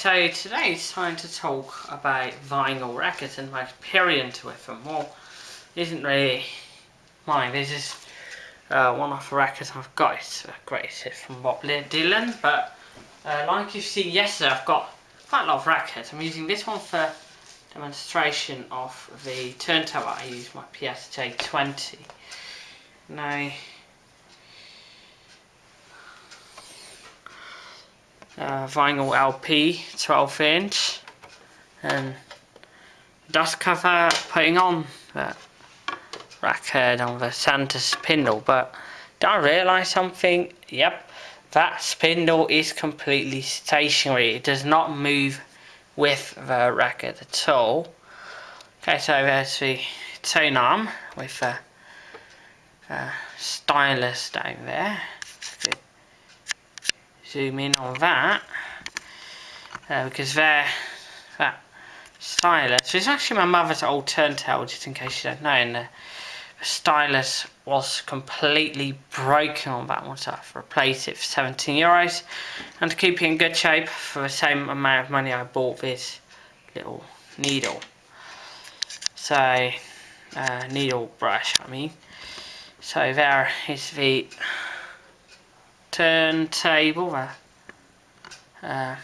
so today it's time to talk about vinyl records and my experience with them. Well, isn't really mine. This is uh, one of the records I've got. It's a great hit from Bob Dylan, but uh, like you've seen yesterday, I've got quite a lot of records. I'm using this one for demonstration of the turntable. I use my PSJ20. Now, uh, vinyl LP 12 inch and dust cover putting on the record on the center spindle but did I realise something? Yep that spindle is completely stationary it does not move with the record at all okay so there's the tone arm with a, a stylus down there zoom in on that. Uh, because there that stylus is actually my mother's old turntable just in case you don't know and the, the stylus was completely broken on that one so I've replaced it for 17 euros. And to keep it in good shape for the same amount of money I bought this little needle. So uh, needle brush I mean. So there is the turntable uh, uh,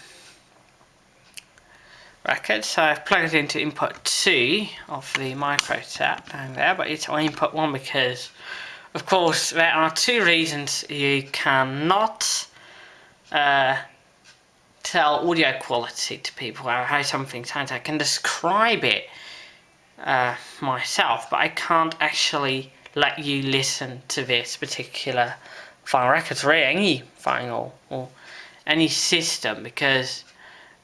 record. So I've plugged it into input 2 of the micro tap down there, but it's on input 1 because, of course, there are two reasons you cannot uh, tell audio quality to people, how something sounds. I can describe it uh, myself, but I can't actually let you listen to this particular final records or any final or any system because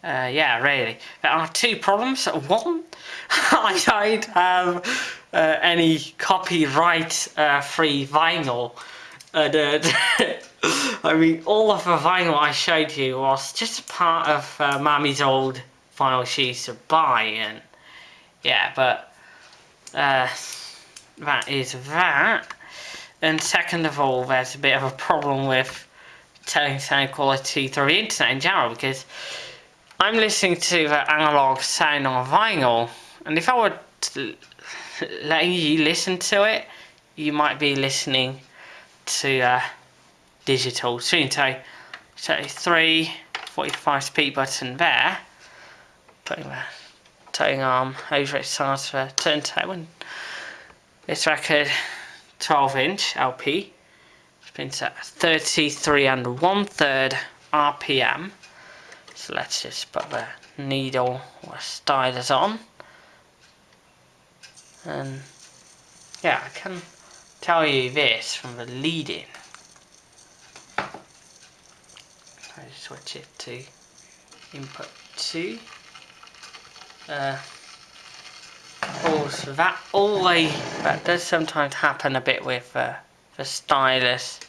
uh, yeah really. There are two problems. One I don't have uh, any copyright uh, free vinyl. I mean all of the vinyl I showed you was just part of uh, mommy's old vinyl she used to buy and yeah but uh, that is that and second of all, there's a bit of a problem with telling sound quality through the internet in general because I'm listening to the analog sound on vinyl and if I were letting you listen to it, you might be listening to uh, digital soon. So, so three 45 speed button there, putting the tone arm over its side for turntable. This record 12 inch LP. Spins at 33 and one third RPM. So let's just put the needle or stylus on. And yeah, I can tell you this from the lead-in. I switch it to input 2. Uh, also, that always that does sometimes happen a bit with uh, the stylus.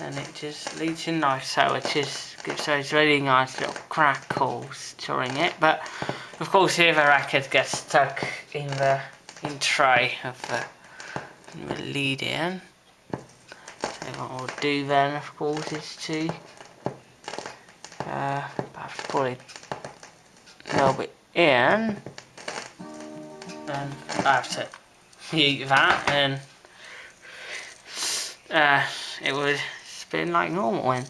and, it just leads in nice, so it just gives those really nice little crackles during it. But of course, here the racket gets stuck in the in tray of the, the lead in. So what we'll do then, of course, is to uh, perhaps put it a little bit in and I have to mute that and uh, it would spin like normal and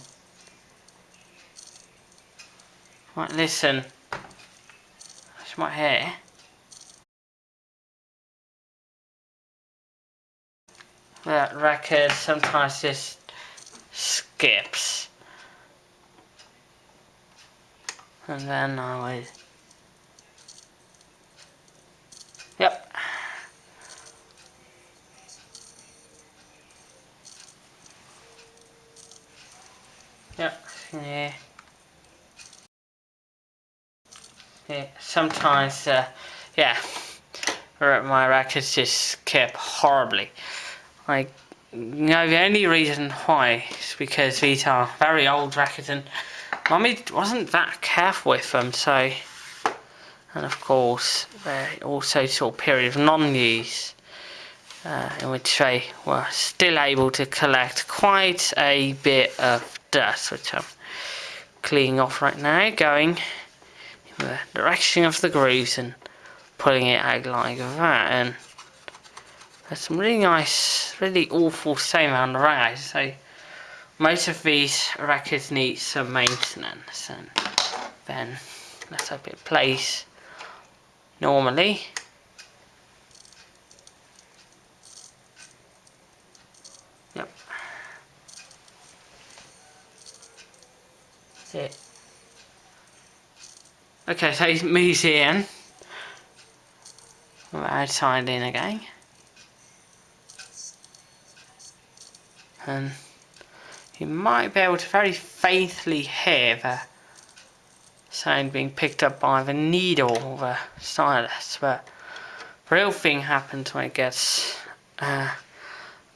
right listen. That's my hair. That record sometimes just skips and then I would yep. Yep yeah. Yeah sometimes uh, yeah my records just skip horribly. Like you know the only reason why is because these are very old records and Mummy wasn't that careful with them, so... And of course, they also saw a period of non-use. uh, in which they were still able to collect quite a bit of dust, which I'm cleaning off right now, going in the direction of the grooves and pulling it out like that. And there's some really nice, really awful same on the. So most of these records need some maintenance, and then let's hope it plays normally. Yep. That's it. Okay, so he's moves in. Outside in again. And you might be able to very faintly hear the sound being picked up by the needle of the stylus, but the real thing happens when it gets uh,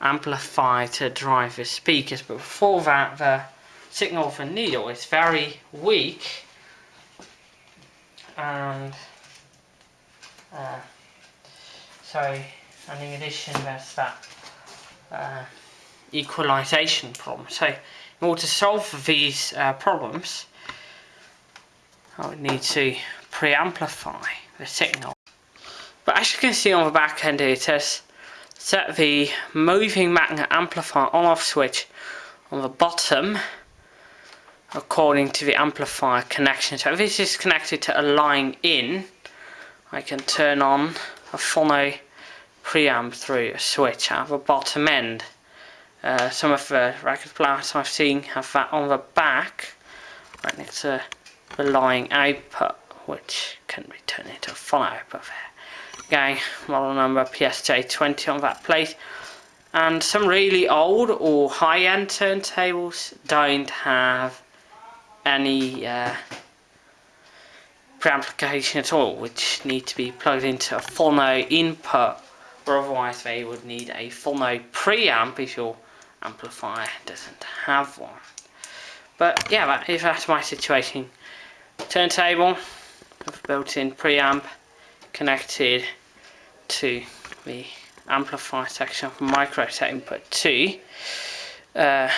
amplified to drive the speakers, but before that the signal the needle is very weak and uh, and in addition there's that uh, equalization problem. So in order to solve these uh, problems I would need to preamplify the signal. But as you can see on the back end it says set the moving magnet amplifier on off switch on the bottom according to the amplifier connection. So if this is connected to a line in I can turn on a phono preamp through a switch at the bottom end. Uh, some of the record players I've seen have that on the back right next to the line output which can be turned into a full output there. Again, model number PSJ20 on that plate. And some really old or high-end turntables don't have any uh, preamplification at all, which need to be plugged into a phono input, or otherwise they would need a phono preamp if your amplifier doesn't have one. But yeah, that is that's my situation. Turntable with built-in preamp connected to the amplifier section of micro set input 2 uh,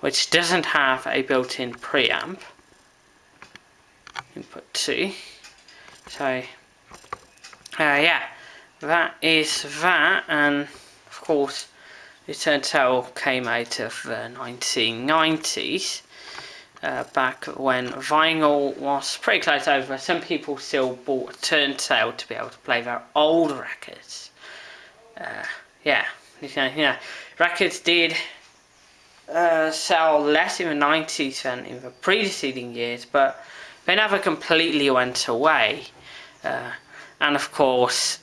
which doesn't have a built-in preamp input 2 so uh, yeah that is that. And of course the turntable came out of the 1990s uh, back when vinyl was pretty close over. Some people still bought a turntable to be able to play their old records. Uh, yeah, you know, records did uh, sell less in the 90s than in the preceding years, but they never completely went away. Uh, and of course,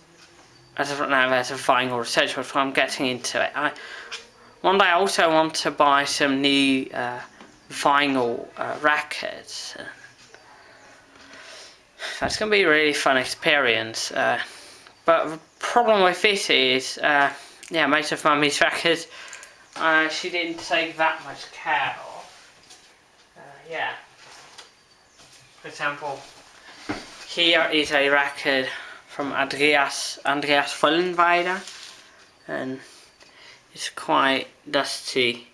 as of now, there's a vinyl research, but I'm getting into it. I, one day I also want to buy some new uh, vinyl uh, records. That's going to be a really fun experience. Uh, but the problem with this is, uh, yeah, most of Mummy's records, she didn't take that much care of. Uh, yeah. For example, here is a record from Andreas, Andreas Vollenweider, and it's quite dusty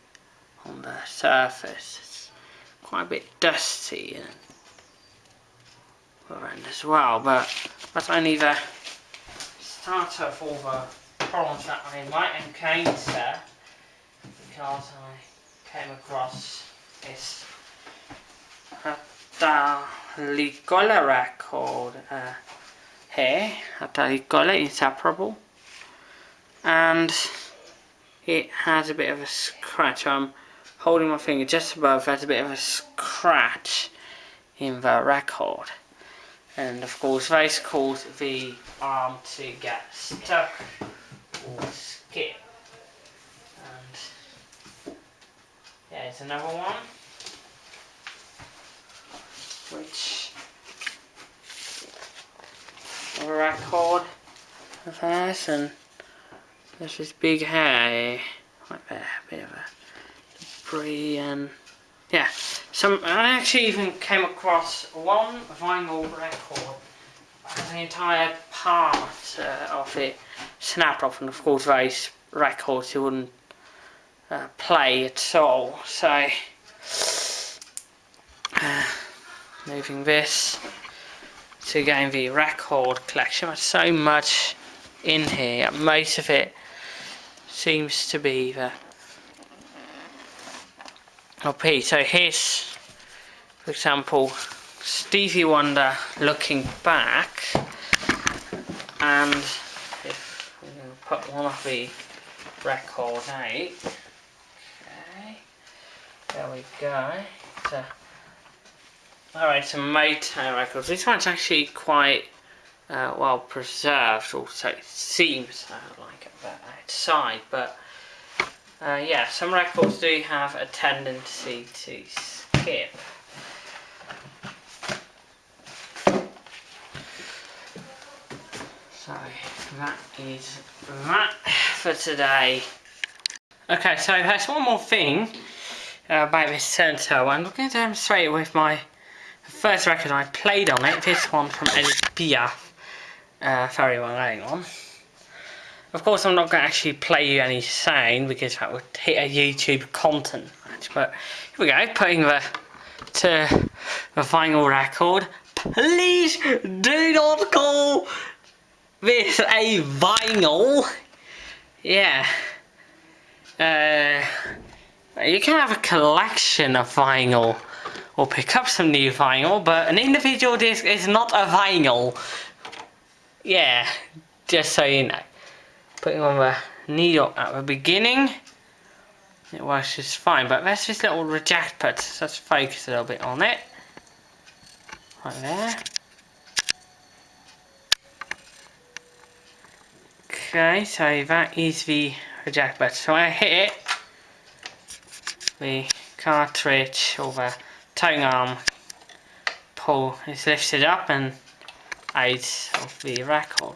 on the surface. It's quite a bit dusty and as well, but that's only the start of all the problems that I might encounter because I came across this Ligola record uh, here, Ligola Inseparable, and it has a bit of a scratch. I'm holding my finger just above there's a bit of a scratch in the record. And of course this cause the arm to get stuck or skip. And there's another one which a record of this and there's this big right there, a bit of a and yeah. Some I actually even came across one vinyl record the entire part uh, of it snapped off and of course those records you wouldn't uh, play at all so uh, moving this to gain the record collection. There's so much in here. Most of it seems to be the oh, LP so here's for example Stevie Wonder looking back. And if we put one of the records out. Okay. There we go so alright some Motown records this one's actually quite uh, well preserved also it seems uh, like outside but uh, yeah some records do have a tendency to skip So that is that for today. Okay, so there's one more thing uh, about this turntable. I'm going to demonstrate it with my first record I played on it. This one from Piaf. Uh, very well going on. Of course, I'm not going to actually play you any sound because that would hit a YouTube content match. But here we go, putting the to the vinyl record. Please do not call with a vinyl. Yeah. Uh, you can have a collection of vinyl or pick up some new vinyl, but an individual disc is not a vinyl. Yeah, just so you know. Putting on the needle at the beginning, it works just fine, but there's this little reject put, so let's focus a little bit on it. Right there. Okay, so that is the reject button. So when I hit it, the cartridge or the tone arm pull is lifted up and out of the record.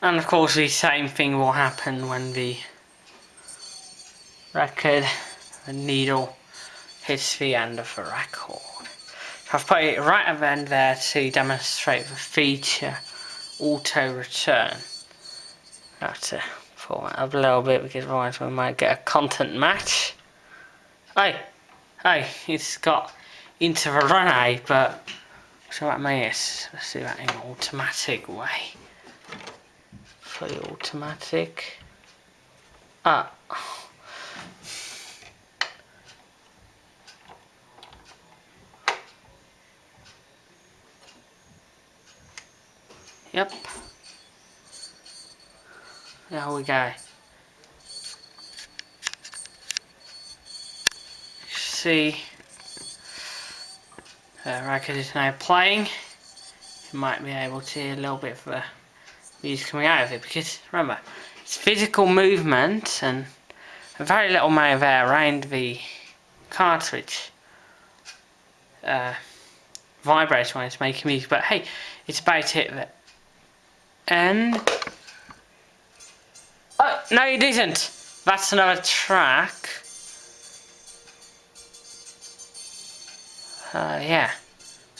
And of course the same thing will happen when the record, the needle hits the end of the record. I've put it right at the end there to demonstrate the feature auto return. Format up a little bit because otherwise we might get a content match. Hey, hey, it's got into the run but so that that is. Let's do that in automatic way. Fully automatic. Ah. Yep. There we go. See, record is now playing. You might be able to hear a little bit of the music coming out of it because remember, it's physical movement and a very little amount of air around the cartridge. Uh, vibrates when it's making music, but hey, it's about it that and oh no it isn't that's another track uh, yeah.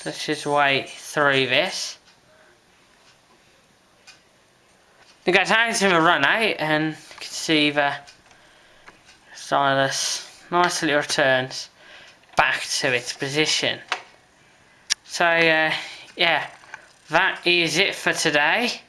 Let's just wait through this. We got time to run out and you can see the nicely returns back to its position. So uh, yeah. That is it for today